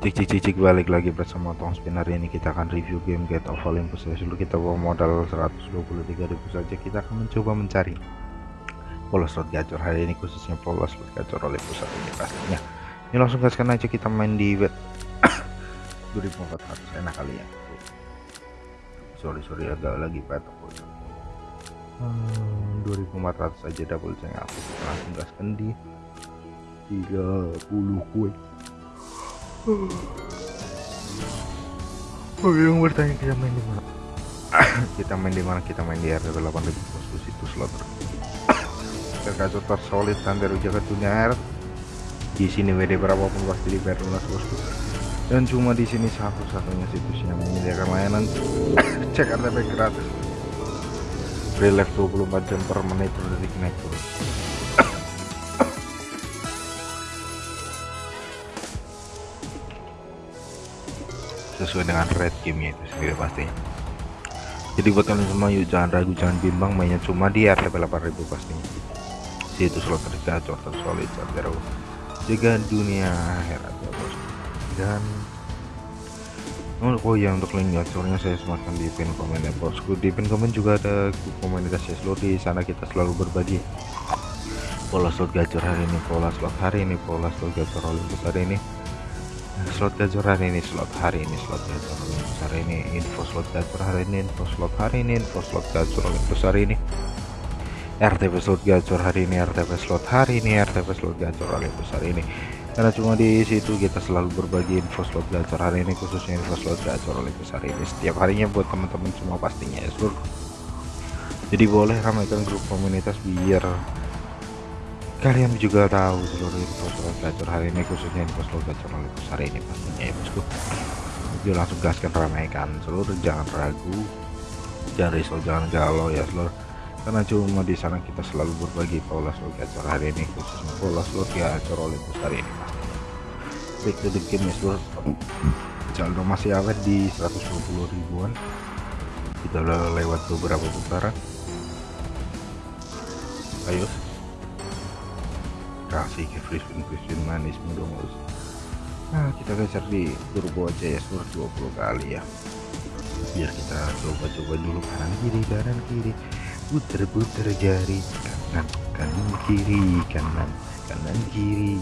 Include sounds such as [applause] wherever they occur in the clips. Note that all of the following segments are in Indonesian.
Cik cik cik balik lagi bersama Tong Spin. Hari ini kita akan review game Get of Olympus. Ya dulu kita bawa modal 123.000 saja. Kita akan mencoba mencari polos slot gacor. Hari ini khususnya polos slot gacor Olympus hari ini pastinya. Ini langsung gaskan aja kita main di bet [coughs] 2400 enak kali ya. Sorry sorry agak lagi patok hmm, 2400 aja double ceng aku langsung gaskan di 30 kue yang bertanya [coughs] kita main di mana? kita main di mana? [coughs] Kita main di RT 8000 bosku situ slot. Terkacau tersolid dan jaga dunia air. Di sini WD berapapun pasti dibayar lunas bosku. Dan cuma di sini satu-satunya situs yang menyediakan layanan [coughs] cek RTP gratis. Relief 24 jam per menit per detik naik terus. Sesuai dengan red gamenya itu sendiri pastinya jadi buat kalian semua yuk jangan ragu jangan bimbang mainnya cuma di RTP 8000 pastinya itu slot tergacor tersolid terbaru jaga dunia akhirat ya bos. Dan Oh, ya untuk link gacornya saya sematkan di pin komen ya bosku di pin komen juga ada komunitas seluruh di sana kita selalu berbagi pola slot gacor hari ini pola slot hari ini pola slot gacor hari ini slot gacor hari ini slot hari ini slot gacor hari ini info slot gacor hari ini info slot hari ini info slot gacor hari ini. RTP slot gacor hari ini RTP slot hari ini RTP slot gacor Olympus hari ini. Karena cuma di situ kita selalu berbagi info slot gacor hari ini khususnya info slot gacor Olympus hari ini. Setiap harinya buat teman-teman semua pastinya ya seluruh jadi boleh ramaikan grup komunitas biar kalian juga tahu seluruh info gacor hari ini khususnya info slot gacor Olympus hari ini pastinya ya bosku. Yuk langsung gaskan ramaikan seluruh jangan ragu. Jangan risau jangan galau ya seluruh. Karena cuma di sana kita selalu berbagi pola slot gacor hari ini khususnya pola slot gacor Olympus hari ini to the game ya seluruh. Saldo masih awet di 120 ribuan. Kita lewat beberapa putaran. Ayo kasih ke free spin manis dong nah kita geser di turbo aja ya seluruh 20 kali ya. Biar kita coba-coba dulu kanan kiri kanan kiri. Puter-puter jari kanan kanan kiri kanan kanan kiri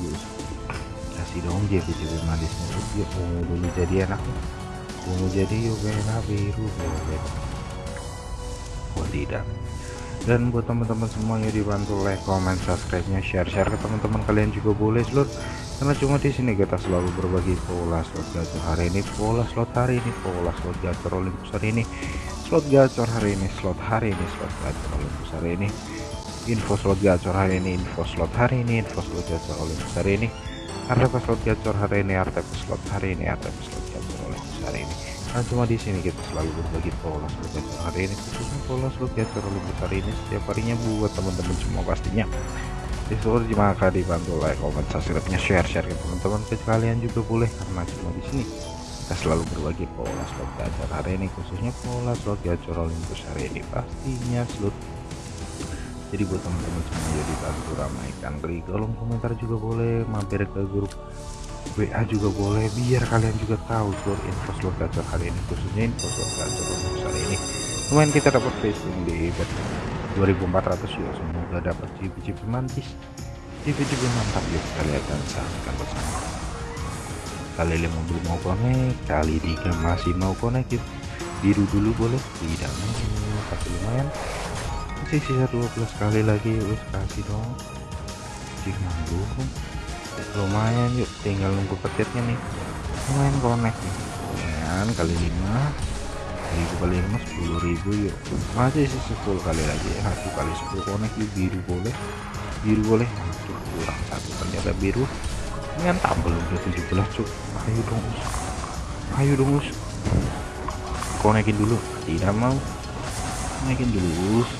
kasih dong JP-JP manisnya yuk mau dulu jadi anak. Mau jadi kayak biru oh tidak dan buat teman-teman semuanya dibantu like comment subscribe nya share share ke teman-teman kalian juga boleh seluruh karena cuma di sini kita selalu berbagi pola slot gacor hari ini pola slot hari ini pola slot gacor Olympus hari ini slot gacor hari ini slot hari ini slot gacor Olympus hari ini info slot gacor hari ini info slot hari ini info slot gacor Olympus hari ini RTP slot gacor hari ini RTP slot hari ini RTP slot gacor Olympus hari ini nah cuma di sini kita selalu berbagi pola slot hari ini khususnya pola slot gacor Olympus hari ini setiap harinya buat teman-teman semua pastinya. Di seluruh maka dibantu like comment subscribe share share ke teman-teman ke kalian juga boleh karena cuma di sini kita selalu berbagi pola slot gacor hari ini khususnya pola slot gacor Olympus hari ini pastinya slot jadi buat teman-teman semua jadi bantu ramaikan di kolom komentar juga boleh mampir ke grup WA juga boleh biar kalian juga tahu seluruh info slot gacor hari ini khususnya info slot gacor Olympus hari ini. Lumayan kita dapat facing di bet 2400 ya semoga dapat cip-cip mantis. Cip-cip mantap kita lihat dan saksikan bersama. Kali lima mobil mau connect. Kali tiga masih mau connect yuk. Biru dulu boleh tidak mau. Tapi lumayan. Masih sisa 12 kali lagi wis kasih dong. Jika nanggung lumayan yuk. Tinggal nunggu petirnya nih. Lumayan connect nih. Lumayan kali 5 ribu kali lima sepuluh ribu yuk. Masih sisa 10 kali lagi. Satu kali 10 connect yuk. Biru boleh. Biru boleh. Aduh, kurang satu. Ternyata biru. Mantap belum udah 17 cuk. Ayo dong us. Ayo dong us. Konekin dulu? Tidak mau. Konekin dulu us.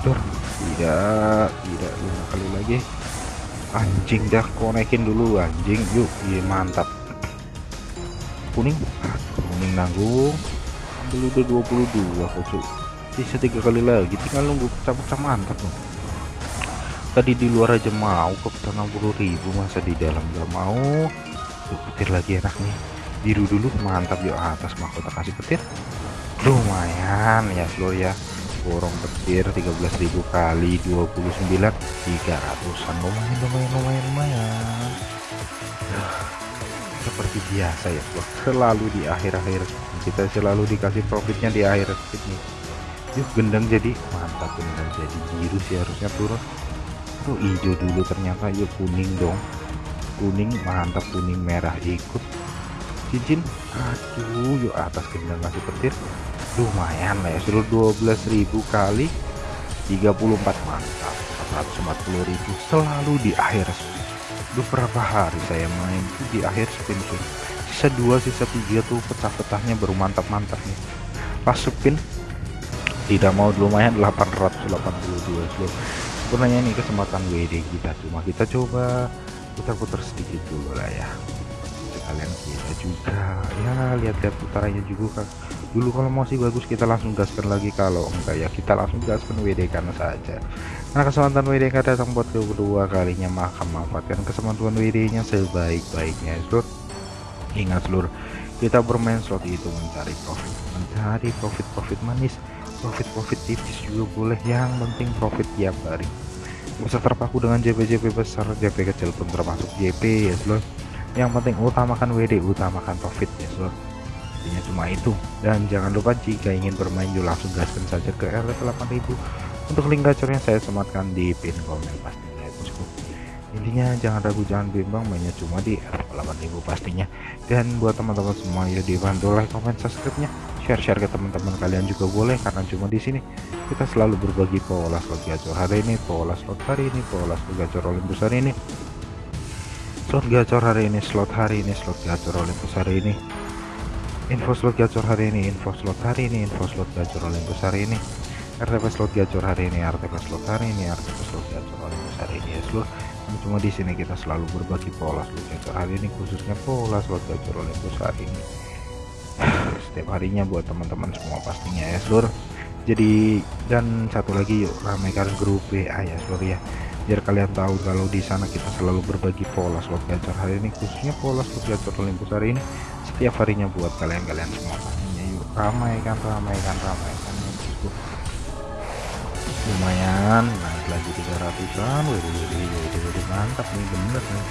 Tidak. Tidak. Lima kali lagi anjing dah konekin dulu anjing. Yuk iya mantap. Kuning. Kuning nanggung. Ambil udah 22 kocok sisa tiga kali lagi tinggal nunggu pecah-pecah mantap loh tadi di luar aja mau ke 60.000 masa di dalam gak mau? Tuh, petir lagi enak nih biru dulu mantap yuk atas mahkota kasih petir. Lumayan ya seluruh ya borong petir 13.000 kali 29 300an lumayan lumayan lumayan lumayan. [sighs] Seperti biasa ya bro selalu di akhir-akhir kita selalu dikasih profitnya di akhir speed nih yuk gendang jadi mantap gendang jadi. Biru sih harusnya turun. Tuh hijau dulu ternyata. Yuk kuning dong. Kuning mantap kuning merah. Ikut cincin. Aduh yuk atas gendang kasih petir lumayan lah ya. Seluruh 12.000 kali 34 mantap. 140.000 selalu di akhir spin beberapa hari saya main tuh di akhir spin tuh sisa dua sisa tiga tuh pecah-pecahnya baru mantap-mantap nih. Pas spin tidak mau lumayan 882 slow sebenarnya ini kesempatan WD kita cuma kita coba putar-putar sedikit dulu lah ya. Sekalian kita juga. Ya lihat-lihat putarannya juga dulu kalau masih bagus kita langsung gaskan lagi kalau enggak ya kita langsung gaskan WD karena saja. Karena kesempatan WD datang buat kedua kalinya maka manfaatkan kesempatan WD nya sebaik-baiknya seluruh ingat seluruh kita bermain slot itu mencari profit. Mencari profit-profit manis profit-profit tipis juga boleh. Yang penting profit tiap hari. Bisa terpaku dengan JP-JP besar JP kecil pun termasuk JP ya seluruh yang penting utamakan WD utamakan profit ya seluruh intinya cuma itu. Dan jangan lupa jika ingin bermain yuk langsung gaskan saja ke RT 8000 untuk link gacornya saya sematkan di pin komen pastinya. Ya bosku intinya jangan ragu jangan bimbang mainnya cuma di RT 8000 pastinya. Dan buat teman-teman semua ya dibantu like comment subscribe nya share-share ke teman-teman kalian juga boleh karena cuma di sini kita selalu berbagi pola slot gacor hari ini pola slot hari ini pola slot gacor Olympus hari ini. Slot gacor hari ini slot hari ini slot gacor Olympus hari ini info slot gacor hari ini info slot hari ini info slot gacor Olympus hari ini. RTP slot gacor hari ini RTP slot hari ini RTP slot gacor Olympus hari ini ya seluruh cuma di sini kita selalu berbagi pola slot gacor hari ini khususnya pola slot gacor Olympus hari ini. [sighs] Setiap harinya buat teman-teman semua pastinya ya seluruh jadi dan satu lagi yuk ramaikan grup WA ya seluruh ya. Biar kalian tahu kalau di sana kita selalu berbagi pola slot gacor hari ini khususnya pola slot gacor Olympus hari ini setiap harinya buat kalian-kalian semua. Pastinya yuk. Ramaikan ramaikan ramaikan ya lumayan. Naik lagi 300an wih mantap nih bener nih.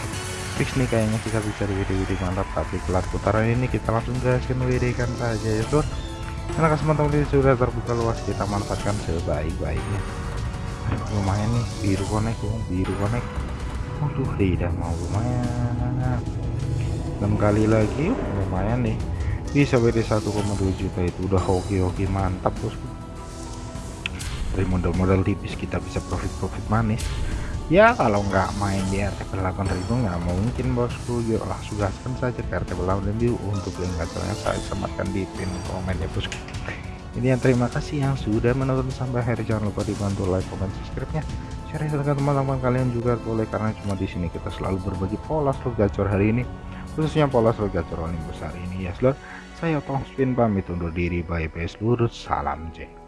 Fix nih kayaknya kita bisa WD-WD mantap. Tapi kelas putaran ini kita langsung gaskan WD kan saja ya bro karena kesempatan ini sudah terbuka luas. Kita manfaatkan sebaik-baiknya. Lumayan nih biru konek biru konek. Waduh tidak mau lumayan 6 kali lagi lumayan nih. Bisa WD 1,2 juta itu udah hoki-hoki mantap bosku. Dari modal-modal tipis kita bisa profit-profit manis. Ya kalau nggak main di RTP 8000 nggak mungkin bosku. Yuk langsung gaskan saja ke RTP 8000 untuk link gacornya saya sematkan di pin komen ya bosku. Ini yang terima kasih yang sudah menonton sampai akhir. Jangan lupa dibantu like comment subscribe nya share ke teman-teman kalian juga boleh karena cuma di sini kita selalu berbagi pola slot gacor hari ini khususnya pola slot gacor Olympus hari ini ya slot saya Tong Spin pamit undur diri bye bye seluruh salam cek